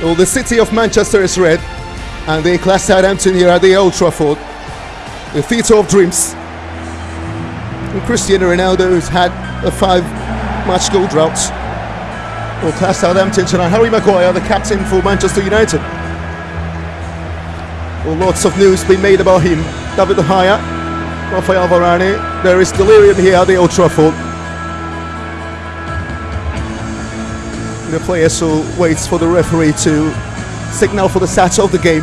Well, the city of Manchester is red, and they class Southampton here at the Old Trafford, the theatre of dreams. And Cristiano Ronaldo has had a five-match goal drought. Will class Southampton tonight. Harry Maguire, the captain for Manchester United. Well, lots of news being made about him. David De Gea, Rafael Varane. There is delirium here at the Old Trafford. The player so waits for the referee to signal for the start of the game.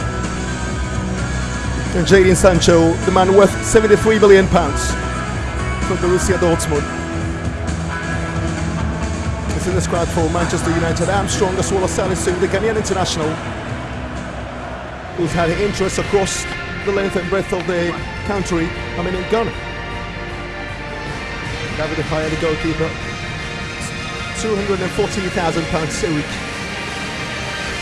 And Jadon Sancho, the man worth 73 million pounds from Borussia Dortmund. Is in the squad for Manchester United. Armstrong as well as Salisu, the Ghanaian international, who's had interest across the length and breadth of the country. I mean, in Ghana. David De Gea, the goalkeeper, 240,000 pounds a week.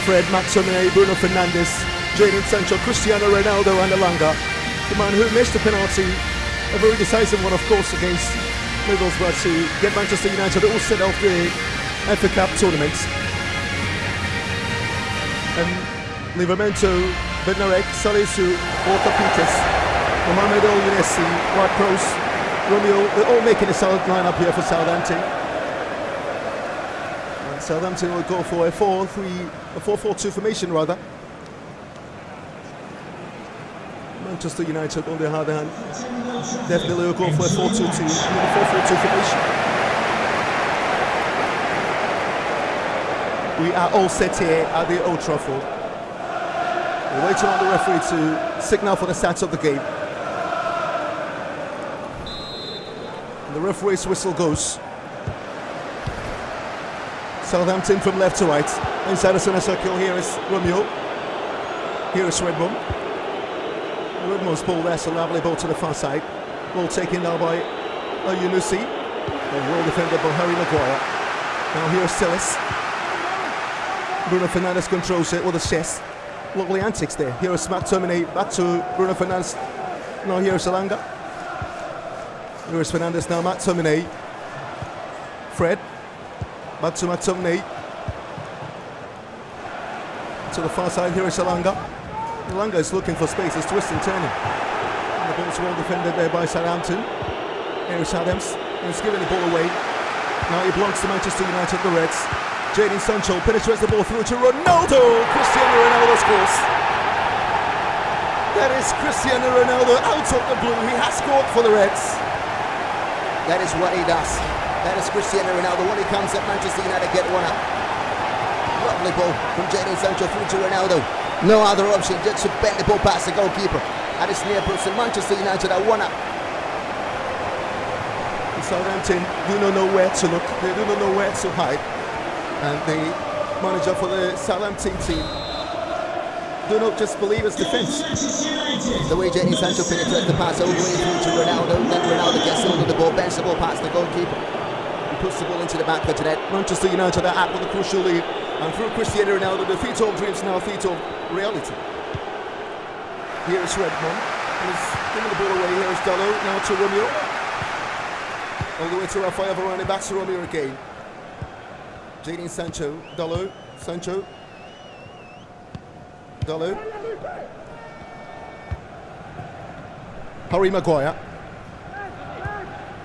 Fred McTominay, Bruno Fernandes, Jadon Sancho, Cristiano Ronaldo, and Elanga. The man who missed the penalty, a very decisive one, of course, against Middlesbrough to get Manchester United all set off the FA Cup tournament. And Livramento, Bednarek, Salisu, Walker Peters, Mohamed El Younessi, Ward Prowse, Romeo, they're all making a solid lineup here for Southampton. Southampton will go for a 4 3 a 4 4 2 formation rather. Manchester United, on the other hand, definitely will go for a 4 2 2 a 4 4 2 formation. We are all set here at the Old Trafford. We're waiting on the referee to signal for the start of the game. And the referee's whistle goes. Southampton from left to right. Inside the centre circle, here is Romeo. Here is Redmond. Redmond's ball there's a lovely ball to the far side. Ball taken now by Yunusi. Well defended by Harry Maguire. Now here's Sillis. Bruno Fernandes controls it with a chest. Lovely antics there. Here is McTominay back to Bruno Fernandes. Now here's Elanga. Here is Fernandes now, McTominay. Fred. Back to the far side, here is Elanga. Elanga is looking for space, he's twisting, turning. And the ball's well defended there by Southampton. Here is Adams. He's giving the ball away. Now he belongs to Manchester United, the Reds. Jadon Sancho penetrates the ball through to Ronaldo. Cristiano Ronaldo scores. That is Cristiano Ronaldo out of the blue. He has scored for the Reds. That is what he does. That is Cristiano Ronaldo when he comes at Manchester United get one up. Lovely ball from Jadon Sancho through to Ronaldo. No other option just to bend the ball past the goalkeeper. At his near post and Manchester United are one up. Southampton do not know where to look. They do not know where to hide and the manager for the Southampton team do not just believe his defence. The way Jadon Sancho penetrates the pass all the way through to Ronaldo, then Ronaldo gets hold of the ball, bends the ball past the goalkeeper. Puts the ball into the back of the net. Manchester United are out with a crucial lead, and through Cristiano Ronaldo, the feat of dreams now a feat of reality. Here is Redmond, he's giving the ball away. Here is Dalot, now to Romeo. All the way to Rafael Varane, back to Romeo again. Jadon Sancho, Dalot, Sancho, Dalot. Harry Maguire.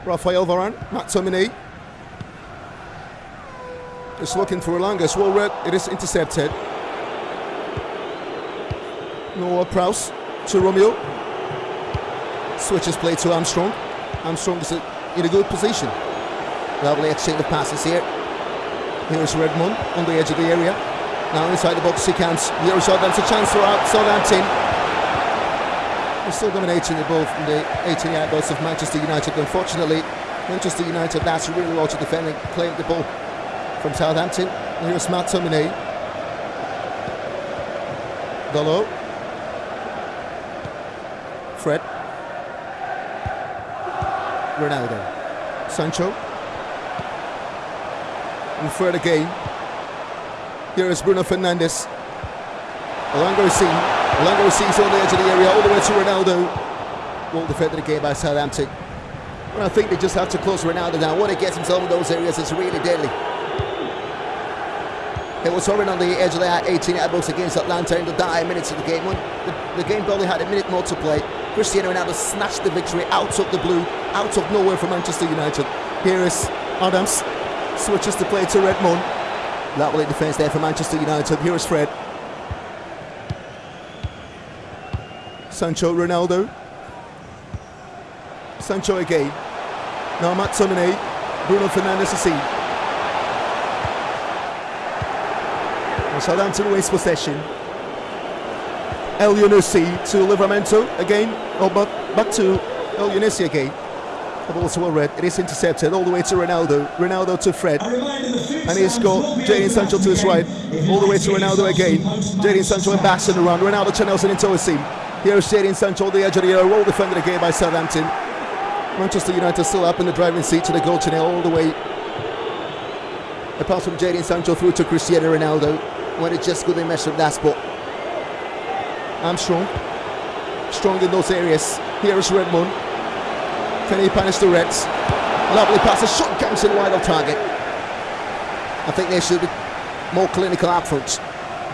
Rafael Varane, McTominay. Just looking for Elanga, it's well read, it is intercepted. Noah Prowse to Romeo. Switches play to Armstrong. Armstrong is in a good position. Lovely exchange of passes here. Here's Redmond on the edge of the area. Now inside the box he counts. Here's Southampton, a chance for Southampton. They're still dominating the ball from the 18 yard box of Manchester United. Unfortunately, Manchester United, that's really well to defending, claimed the ball from Southampton. Here's McTominay. Dalot. Fred. Ronaldo. Sancho. And Fred again. Here is Bruno Fernandes. Elanga is seen. Elanga is on the edge of the area, all the way to Ronaldo. Well defended again by Southampton. And I think they just have to close Ronaldo down. When he gets himself in those areas, it's really deadly. It was hovering on the edge of the 18 yard box against Atalanta in the dying minutes of the game. When the, the game probably had a minute more to play, Cristiano Ronaldo snatched the victory out of the blue, out of nowhere for Manchester United. Here is Adams, switches the play to Redmond. That will Lovely defence there for Manchester United. Here is Fred. Sancho, Ronaldo. Sancho again. Now McTominay. Bruno Fernandes to see. Southampton waste possession. Elyounoussi to Livramento again. Oh, but back to Elyounoussi again. The ball's well read. It is intercepted all the way to Ronaldo. Ronaldo to Fred. And he's got Jadon Sancho to his right. All the way to Ronaldo again. Jadon Sancho and the run. Ronaldo channels it into a seam. Here's Jadon Sancho on the edge of the area. Well defended again by Southampton. Manchester United still up in the driving seat to the goal channel all the way. A pass from Jadon Sancho through to Cristiano Ronaldo. When it just couldn't with that spot. Armstrong. Strong in those areas. Here is Redmond. Can he punish the Reds? Lovely pass. A shot comes in wide of target. I think they should be more clinical up front.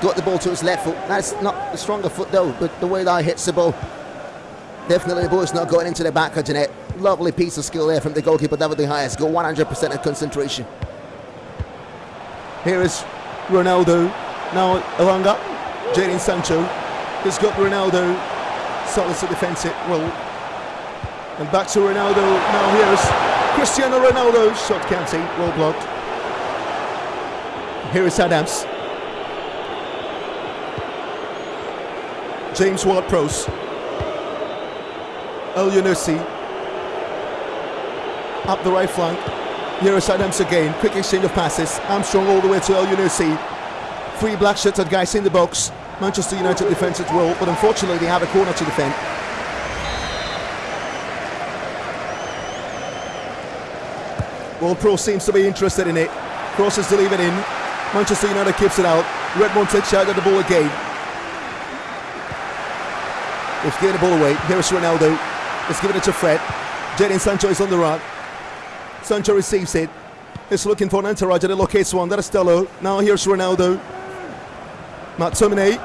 Got the ball to his left foot. That's not the stronger foot though, but the way that hits the ball. Definitely the ball is not going into the back of the net. Lovely piece of skill there from the goalkeeper, David De Gea. Got 100% of concentration. Here is Ronaldo. Now Elanga. Jadon Sancho. He's got Ronaldo. Solid to defense it. Well, and back to Ronaldo. Now here's Cristiano Ronaldo. Shot counting. Well blocked. Here is Adams. James Ward-Prowse. Elyounoussi. Up the right flank. Here is Adams again. Quick exchange of passes. Armstrong all the way to Elyounoussi. Three black shirted guys in the box. Manchester United defence as well, but unfortunately they have a corner to defend. Well, Pro seems to be interested in it. Crosses to leave it in. Manchester United keeps it out. Redmond takes out of the ball again. They've given the ball away. Here's Ronaldo. He's giving it to Fred. Jadon Sancho is on the run. Sancho receives it. He's looking for an entourage and it locates one. That is Stello. Now here's Ronaldo. McTominay.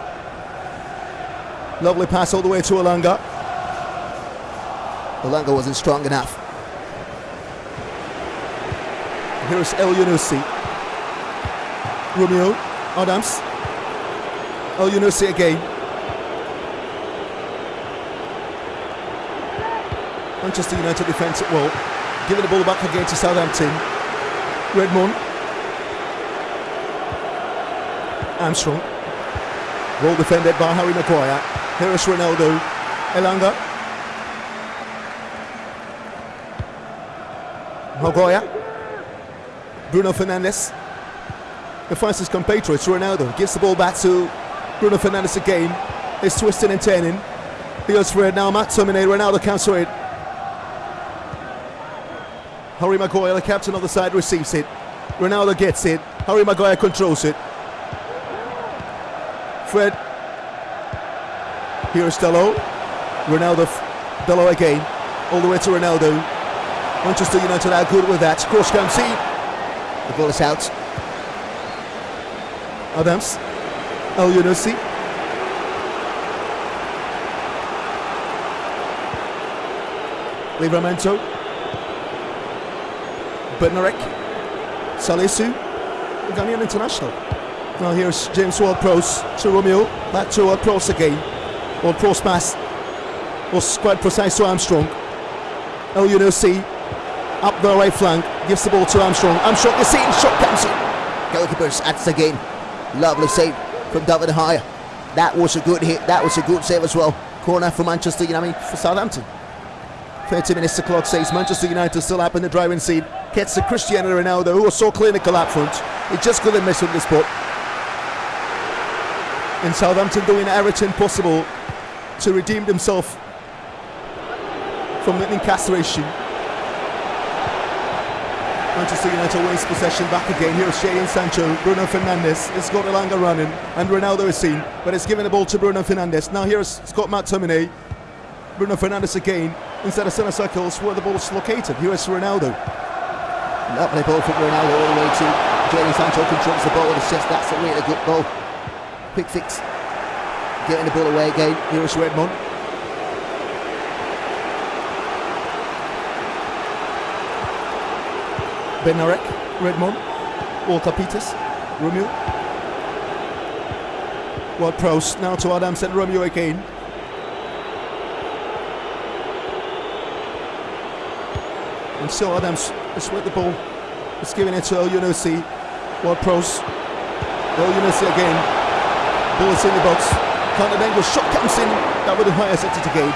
Lovely pass all the way to Elanga. Elanga wasn't strong enough. Here's Elyounoussi. Romeo Adams. Elyounoussi again. Manchester United defence at well. Giving the ball back again to Southampton. Redmond. Armstrong. Well defended by Harry Maguire. Here is Ronaldo. Elanga. Maguire. Bruno Fernandes. He finds compatriots. Ronaldo gives the ball back to Bruno Fernandes again. He's twisting and turning. He goes for it now. McTominay. Ronaldo counter it. Harry Maguire, the captain of the side, receives it. Ronaldo gets it. Harry Maguire controls it. Fred. Here's Dalot. Ronaldo. Dalot again. All the way to Ronaldo. Manchester United are good with that. Cross comes in. The ball is out. Adams. Elyounoussi. Livramento. Bednarek. Salisu. Ghanaian international. Now here's James Ward-Prowse to Romeo. Back to uh, Ward-Prowse again. Ward-Prowse pass was quite precise to Armstrong. Elyounoussi up the right flank. Gives the ball to Armstrong. Armstrong the scene. Shot comes in. Goalkeepers at again. Lovely save from David De Gea. That was a good hit. That was a good save as well. Corner for Manchester United. I mean, for Southampton. 30 minutes to clock says Manchester United still up in the driving seat. Gets to Cristiano Ronaldo, who was so clinical up front. He just couldn't miss with the spot. And Southampton doing everything possible to redeem themselves from the incarceration. Manchester United wins possession back again. Here's Jadon Sancho, Bruno Fernandes. It's got Elanga running, and Ronaldo is seen, but it's giving the ball to Bruno Fernandes. Now here's Scott McTominay. Bruno Fernandes again inside the centre circles where the ball is located. Here is Ronaldo. Lovely ball from Ronaldo all the way to Jadon Sancho controls the ball with his chest. That's a really good ball. Quick fix. Getting the ball away again. Here is Redmond. Bednarek, Redmond, Walter Peters, Romeo. Ward Prowse now to Adams and Romeo again. And still Adams is with the ball. He's giving it to Elyounoussi. Ward Prowse. Elyounoussi again. Ball is in the box. Angle shot comes in. That would have set it again.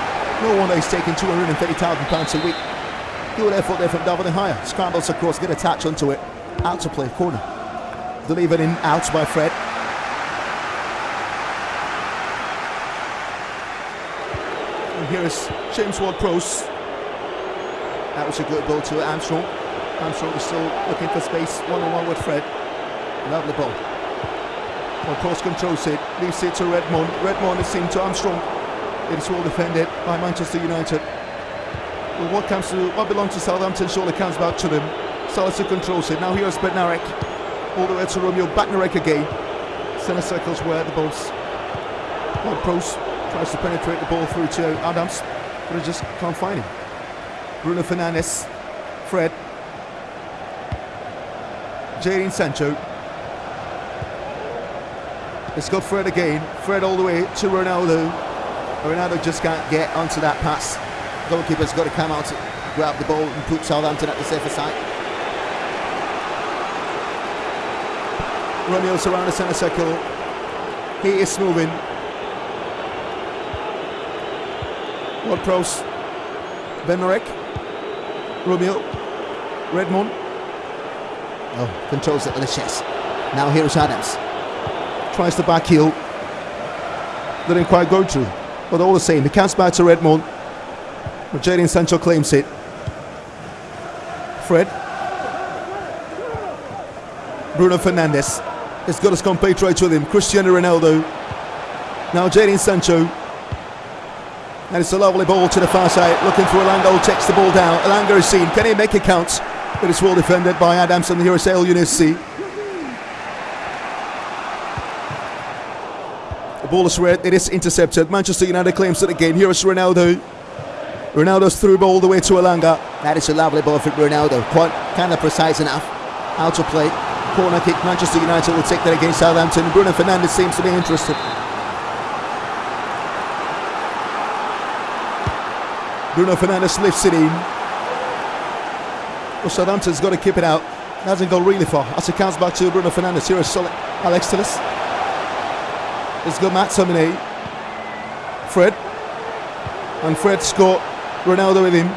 No wonder he's taking £230,000 a week. Good effort there from David De Gea. Scrambles across, get a touch onto it. Out to play, corner. Delivered in, out by Fred. And here is James Ward-Prowse. That was a good ball to Armstrong. Armstrong is still looking for space, one-on-one with Fred. Lovely ball. Ward-Prowse controls it, leaves it to Redmond. Redmond is seen to Armstrong. It is well defended by Manchester United. Well, what comes to what belongs to Southampton surely comes back to them. Salisu controls it. Now here's Bednarek. All the way to Romeo. Bednarek again. Centre circles where the ball's. Well, Prowse tries to penetrate the ball through to Adams, but he just can't find him. Bruno Fernandes. Fred. Jadon Sancho. It's got Fred again. Fred all the way to Ronaldo. Ronaldo just can't get onto that pass goalkeeper's got to come out grab the ball and put Southampton at the safer side. Romeo's around the centre circle. He is moving. Ward Prowse. Bednarek. Romeo. Redmond. Oh, controls it with the chest. Now here's Adams. Tries the back heel. They Didn't quite go through. But all the same, he counts back to Redmond. Jadon Sancho claims it. Fred. Bruno Fernandes. He's got his compatriots with him. Cristiano Ronaldo. Now Jadon Sancho. And it's a lovely ball to the far side. Looking for Elanga takes the ball down. Elanga is seen. Can he make a count? But it's well defended by Adams and here is Elyounoussi. The ball is red. It is intercepted. Manchester United claims it again. Here is Ronaldo. Ronaldo's through ball all the way to Elanga. That is a lovely ball from Ronaldo. Quite kind of precise enough. Out to play. Corner kick. Manchester United will take that against Southampton. Bruno Fernandes seems to be interested. Bruno Fernandes lifts it in. Well, Southampton's got to keep it out. Hasn't gone really far. As it comes back to Bruno Fernandes. Here is solid Alex Telles. It's got Matt Tomine. Fred. And Fred scored Ronaldo with him.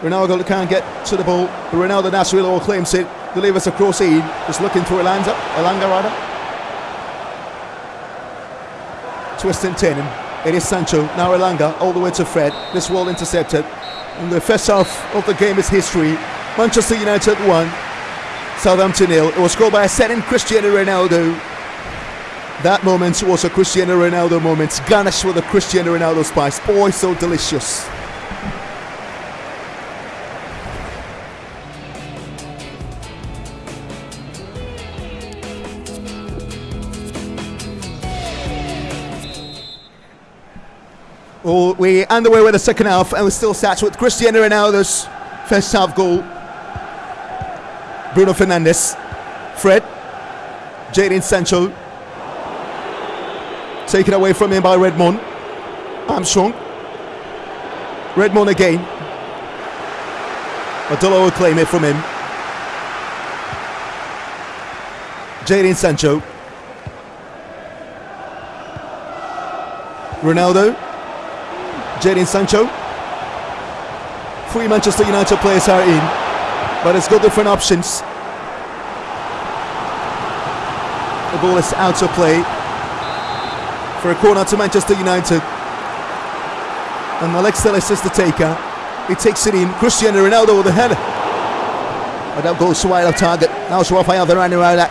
Ronaldo can't get to the ball. But Ronaldo Nasrillo claims it. Delivers across in. Just looking for Elanga. Elanga rather. Twist and turning. It is Sancho. Now Elanga all the way to Fred. This wall intercepted. And the first half of the game is history. Manchester United 1. Southampton nil. It was scored by a second Cristiano Ronaldo. That moment was a Cristiano Ronaldo moment. Garnished with a Cristiano Ronaldo spice. Boy, so delicious. Well, we're underway with the second half, and we're still sat with Cristiano Ronaldo's first half goal. Bruno Fernandes, Fred, Jadon Sancho, taken away from him by Redmond. Armstrong, Redmond again. Adolo will claim it from him. Jadon Sancho. Ronaldo. Jadon Sancho. Three Manchester United players are in, but it's got different options. The ball is out of play for a corner to Manchester United. And Alex Telles is the taker. He takes it in. Cristiano Ronaldo with the header. But that goes wide of target. Now it's Rafael Varane.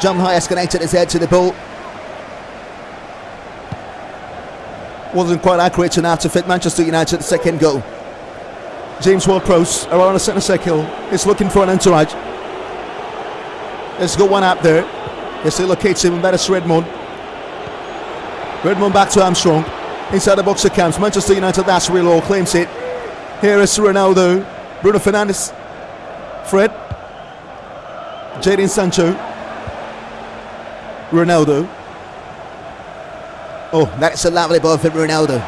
John High escalated his head to the ball. Wasn't quite accurate enough to fit Manchester United second goal. James Ward-Prowse around the centre circle is looking for an entourage. Let's go one up there. He locates him, that is Redmond. Redmond back to Armstrong. Inside the box of camps. Manchester United, that's real all claims it. Here is Ronaldo. Bruno Fernandes. Fred. Jadon Sancho. Ronaldo. Oh, that's a lovely ball from Ronaldo.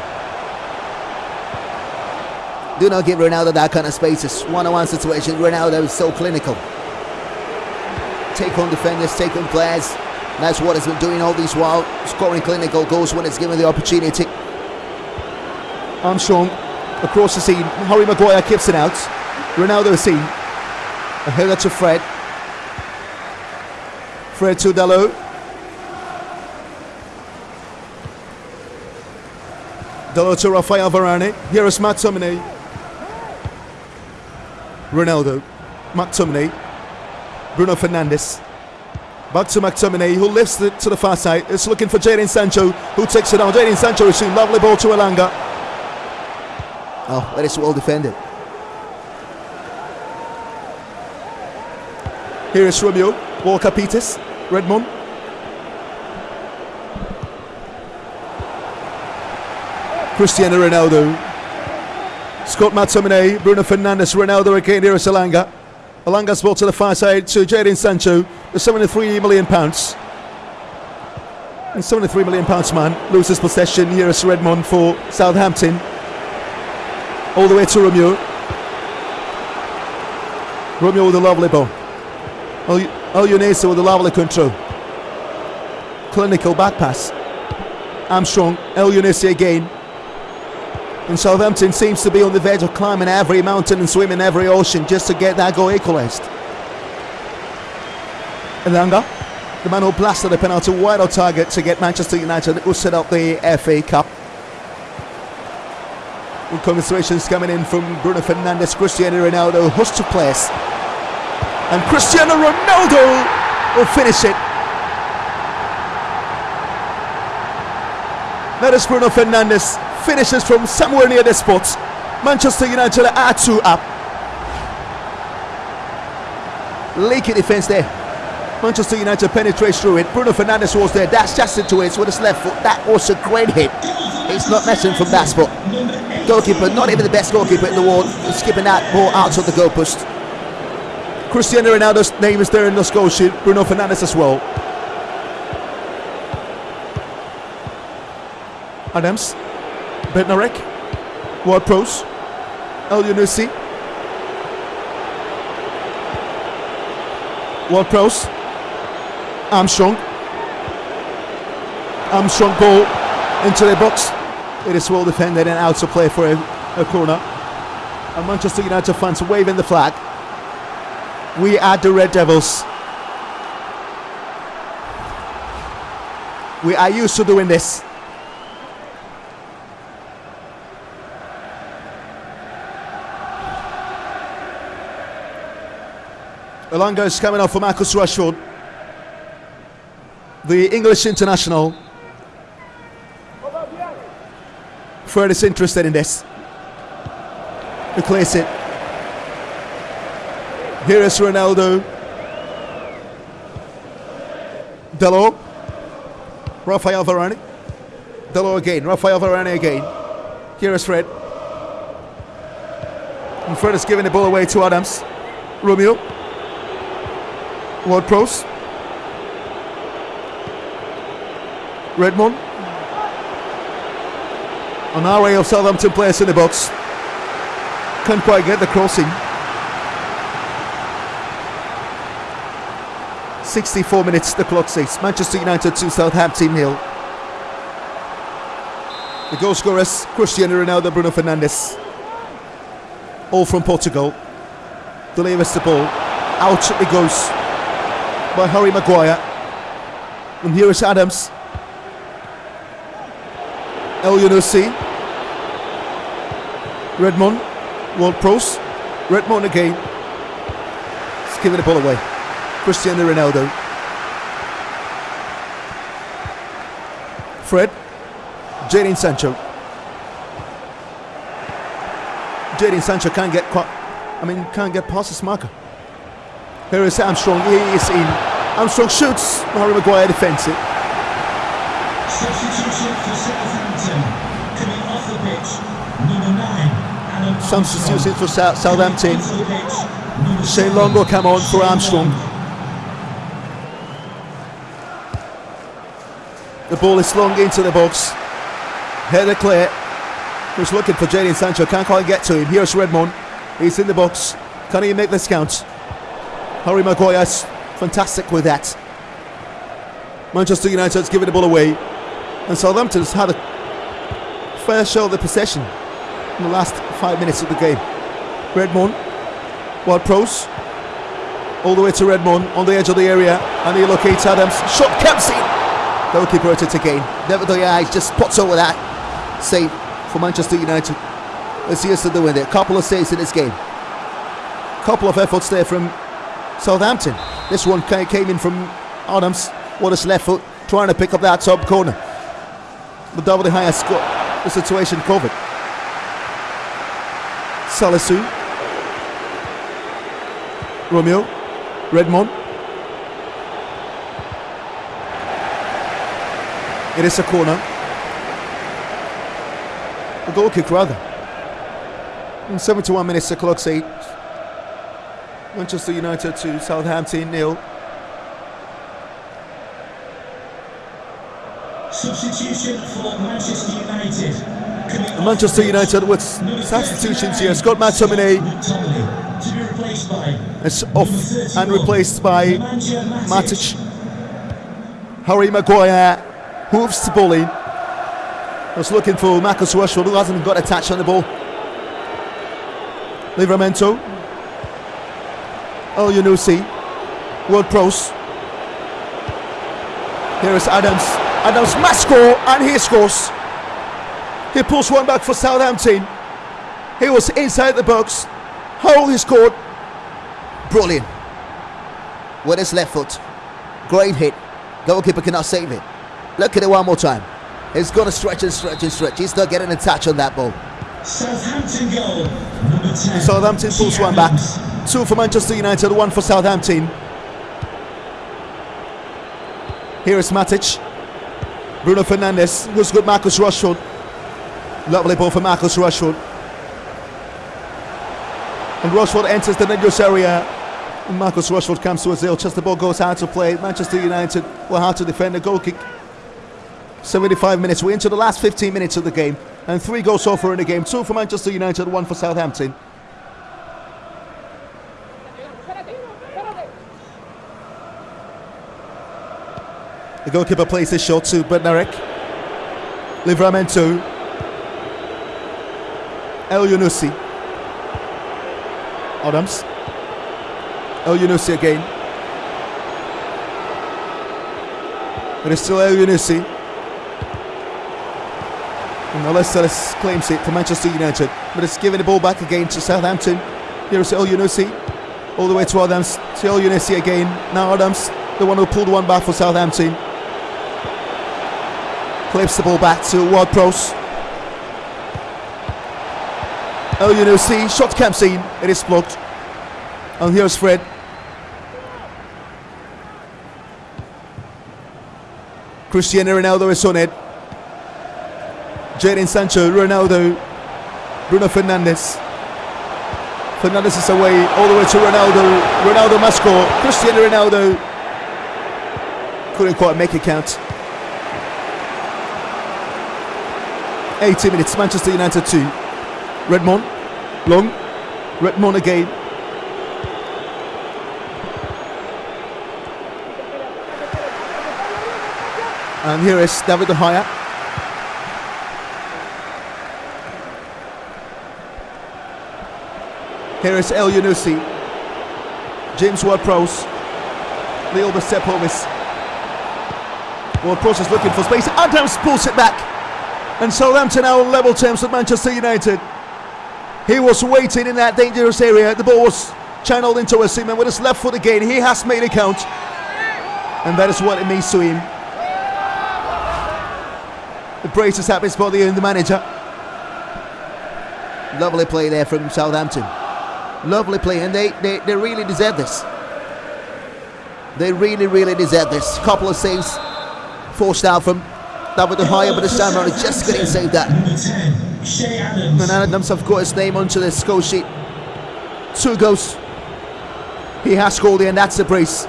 Do not give Ronaldo that kind of spaces. One-on-one situation. Ronaldo is so clinical. Take on defenders, take on players. That's what he's been doing all these while, scoring clinical goals when it's given the opportunity. Armstrong across the scene. Harry Maguire keeps it out. Ronaldo is seen. A header to Fred. Fred to Dalot. Dalot to Rafael Varane. Here is McTominay. Ronaldo. McTominay. Bruno Fernandes. Back to McTominay, who lifts it to the far side. It's looking for Jadon Sancho, who takes it down. Jadon Sancho is seen. Lovely ball to Elanga. Oh, that is well defended. Here is Romeo. Walker Peters. Redmond. Cristiano Ronaldo. Scott McTominay. Bruno Fernandes. Ronaldo again. Here is Elanga. Elanga's ball to the far side to Jadon Sancho. The 73 million pounds. And 73 million pounds man loses possession. Here is Redmond for Southampton. All the way to Romeo. Romeo with a lovely ball. Elyounoussi with a lovely control. Clinical back pass. Armstrong. Elyounoussi again. And Southampton seems to be on the verge of climbing every mountain and swimming every ocean just to get that goal equalised. Elanga, the man who blasted the penalty wide on target to get Manchester United who set up the FA Cup. With commiserations coming in from Bruno Fernandes, Cristiano Ronaldo, host to place. And Cristiano Ronaldo will finish it. That is Bruno Fernandes finishes from somewhere near the spot. Manchester United are two up. Leaky defense there. Manchester United penetrates through it. Bruno Fernandes was there. That's just into it with his left foot. That was a great hit. It's not messing from that spot. Goalkeeper, not even the best goalkeeper in the world, skipping that ball out of the goalpost. Cristiano Ronaldo's name is there in the score sheet. Bruno Fernandes as well. Adams. Bednarek. Ward Prowse. El Yunusi. Ward Prowse. Armstrong. Armstrong ball into the box. It is well defended and out to play for a, a corner. And Manchester United fans waving the flag. We are the Red Devils. We are used to doing this. Elanga is coming off for Marcus Rashford. The English international. Fred is interested in this. He clears it. Here is Ronaldo. Dalot. Rafael Varane. Dalot again. Rafael Varane again. Here is Fred. And Fred is giving the ball away to Adams. Romeo. Ward Prowse. Redmond. Array of Southampton players in the box. Can't quite get the crossing. 64 minutes, the clock says. Manchester United to Southampton nil. The goal scorers Cristiano Ronaldo, Bruno Fernandes. All from Portugal. Delivers the ball. Out it goes by Harry Maguire. And here is Adams. Elyounoussi. Redmond. Ward Prowse. Redmond again. He's giving the ball away. Cristiano Ronaldo. Fred. Jadon Sancho. Jadon Sancho can't get quite, I mean, can't get past this marker. Here is Armstrong. He is in. Armstrong shoots. Harry Maguire defends it. Substitution for Southampton. Coming off the pitch, number nine, Substitution Armstrong. for Southampton. Shane seven, Long will come on for Armstrong. The ball is slung into the box. Header clear. Who's looking for Jadon Sancho? Can't quite get to him. Here's Redmond. He's in the box. Can he make this count? Harry Maguire's fantastic with that. Manchester United's giving the ball away. And Southampton's had a fair show of the possession in the last five minutes of the game. Redmond. Ward Prowse. All the way to Redmond on the edge of the area. And he locates Adams. Shot Kempsey. Goalkeeper at it again. Never the eyes, just spots over that. Save for Manchester United. Let's see us to do with it. Couple of saves in this game. Couple of efforts there from Southampton. This one came in from Adams. What his left foot, trying to pick up that top corner. David De Gea has got the situation covered. Salisu. Romeo. Redmond. It is a corner. A goal kick, rather. In 71 minutes, the clock say Manchester United to Southampton nil. Substitution for Manchester United. Manchester United with substitutions here. Scott McTominay is off and replaced by Matic. Harry Maguire hooves the ball in. Was looking for Marcus Rashford, who hasn't got a touch on the ball. Livramento. Oh, El Yunusi. Ward Prowse. Here is Adams. Adams must score, and he scores. He pulls one back for Southampton. He was inside the box. How he scored. Brilliant. With his left foot. Great hit. Goalkeeper cannot save it. Look at it one more time. He's going to stretch and stretch and stretch. He's not getting a touch on that ball. Southampton goal. Number 10. Southampton pulls one back. Two for Manchester United, one for Southampton. Here is Matic. Bruno Fernandes, who's Marcus Rashford. Lovely ball for Marcus Rashford. And Rashford enters the dangerous area. And Marcus Rashford comes to a zero. Just the ball goes out to play. Manchester United will have to defend the goal kick. 75 minutes. We're into the last 15 minutes of the game. And three goals so far in the game. Two for Manchester United, one for Southampton. The goalkeeper plays his shot to Bednarek. Livramento. Elyounoussi. Adams. Elyounoussi again. But It is still Elyounoussi. And Alessalis claims it for Manchester United. But it's giving the ball back again to Southampton. Here is Elyounoussi. All the way to Adams. To Elyounoussi again. Now Adams, the one who pulled one back for Southampton. Clips the ball back to Ward Prowse. Elyounoussi, shot comes in, it is blocked. And here's Fred. Cristiano Ronaldo is on it. Jadon Sancho, Ronaldo, Bruno Fernandes. Fernandes is away all the way to Ronaldo. Ronaldo must score. Cristiano Ronaldo couldn't quite make it count. 80 minutes, Manchester United 2. Redmond, long, Redmond again. And here is David De Gea. Here is Elyounoussi. James Ward-Prowse. Leo Sepovis. Ward-Prowse is looking for space. Adams pulls it back. And Southampton now on level terms with Manchester United. He was waiting in that dangerous area. The ball was channeled into a and with his left foot again. He has made it count. And that is what it means to him. The braces up his body and the manager. Lovely play there from Southampton. Lovely play, and they, they, they really deserve this. They really, really deserve this. Couple of saves forced out from David De Gea, but this time around, he just couldn't save that. Number 10, Che Adams. And Adams have got his name onto the score sheet. Two goals. He has scored and that's the brace.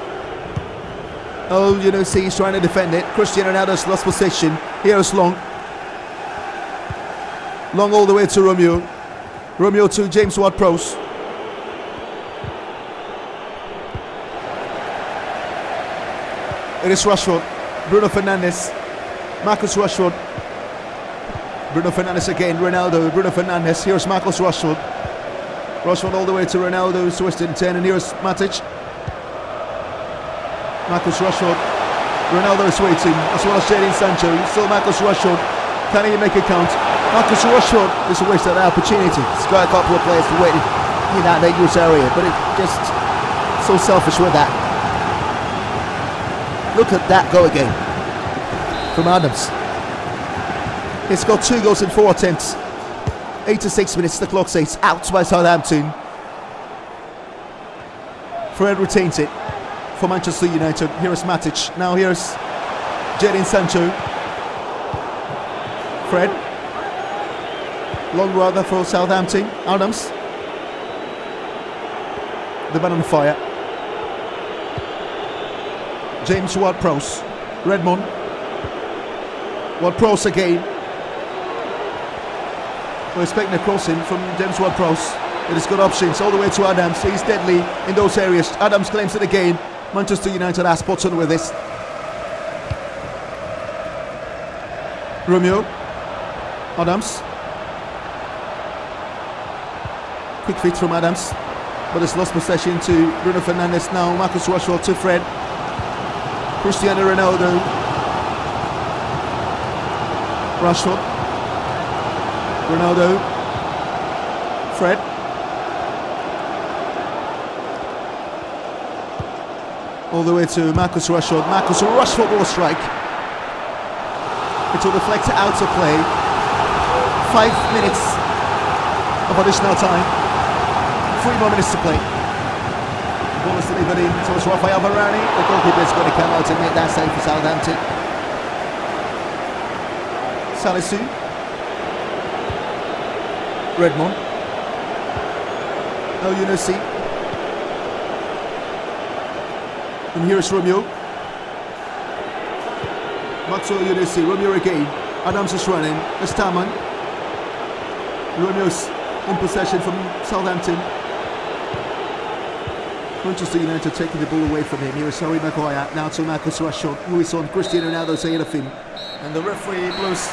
Oh, you know, see, he's trying to defend it. Cristiano Ronaldo's lost possession. Here's Long. Long all the way to Romeo. Romeo to James Ward-Prowse. It is Rashford. Bruno Fernandes. Marcus Rashford. Bruno Fernandes again. Ronaldo. Bruno Fernandes. Here's Marcus Rashford. Rashford all the way to Ronaldo. Twisted 10. And here's Matic. Marcus Rashford. Ronaldo is waiting, as well as Jadon Sancho. Still Marcus Rashford. Can he make it count? Marcus Rashford is a waste of that opportunity. He's got a couple of players waiting in that dangerous area, but it's just so selfish with that. Look at that go again from Adams. He's got two goals in four attempts. 86 minutes, the clock says out by Southampton. Fred retains it for Manchester United. Here is Matic. Now here's Jadon Sancho. Fred. Long rather for Southampton. Adams. The man on fire. James Ward-Prowse. Redmond. Ward-Prowse again. We're expecting a crossing from James Ward-Prowse. It has got options all the way to Adams. He's deadly in those areas. Adams claims it again. Manchester United are spot on with this. Romeo. Adams. Quick feet from Adams. But it's lost possession to Bruno Fernandes now. Marcus Rashford to Fred. Cristiano Ronaldo. Rashford. Ronaldo. Fred. all the way to Marcus Rashford. Marcus Rashford will strike. It will deflect out of play. Five minutes of additional time. Three more minutes to play. Ball is delivered in towards Rafael Varane. The goalkeeper is going to come out and make that save for Southampton. Salisu. Redmond. Elyounoussi. And here's Romeo. Maxwell Yunisi, Romeo again. Adams is running. It's Taman. Romeo's in possession from Southampton. Manchester United taking the ball away from him. Here is Harry Maguire. Now to Marcus Rashford, who is on Cristiano Ronaldo's ahead of him. And the referee blows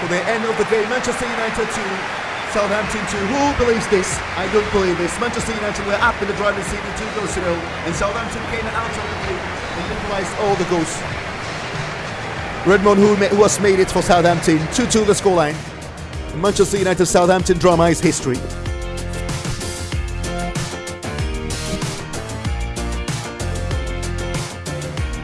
for the end of the game. Manchester United 2, Southampton 2. Who believes this? I don't believe this. Manchester United were up in the driving seat in 2 goals to nil, and Southampton came out of the game and equalised all the goals. Redmond, who, who has made it for Southampton, 2 2 the scoreline. Manchester United Southampton drama is history.